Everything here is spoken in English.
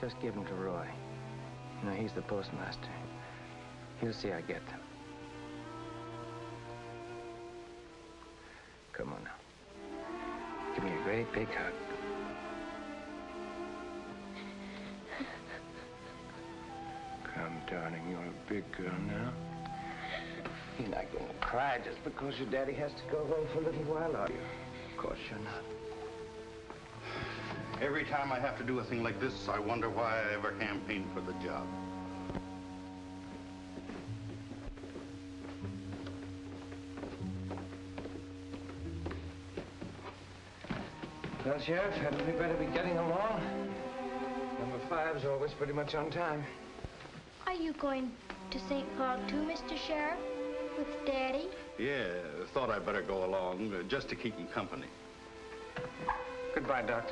Just give them to Roy. You know, he's the postmaster. He'll see I get them. Come on now. Give me a great big hug. Come, darling, you're a big girl now. You're not going to cry just because your daddy has to go away for a little while, are you? Of course you're not. Every time I have to do a thing like this, I wonder why I ever campaigned for the job. Well, Sheriff, hadn't we better be getting along? Number five's always pretty much on time. Are you going to St. Paul too, Mr. Sheriff? With Daddy? Yeah, thought I'd better go along, uh, just to keep him company. Goodbye, Doctor.